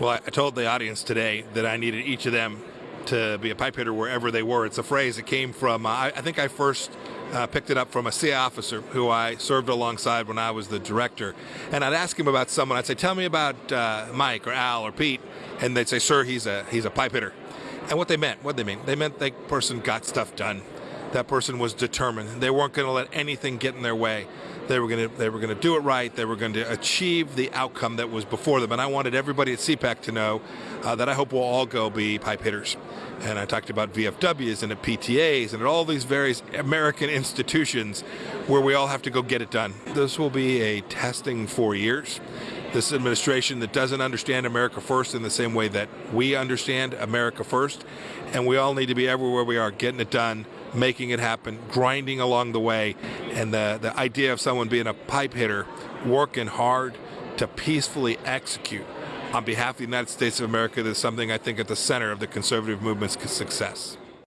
Well, I told the audience today that I needed each of them to be a pipe hitter wherever they were. It's a phrase that came from, uh, I, think I first uh, picked it up from a CIA officer who I served alongside when I was the director. And I'd ask him about someone. I'd say, tell me about uh, Mike or Al or Pete. And they'd say, sir, he's a, he's a pipe hitter. And what they meant, what they mean, they meant that person got stuff done. That person was determined. They weren't going to let anything get in their way. They were going to they were going to do it right. They were going to achieve the outcome that was before them. And I wanted everybody at CPAC to know uh, that I hope we'll all go be pipe hitters. And I talked about VFWs and at PTAs and at all these various American institutions where we all have to go get it done. This will be a testing four years this administration that doesn't understand America first in the same way that we understand America first. And we all need to be everywhere we are, getting it done, making it happen, grinding along the way. And the, the idea of someone being a pipe hitter, working hard to peacefully execute on behalf of the United States of America is something I think at the center of the conservative movement's success.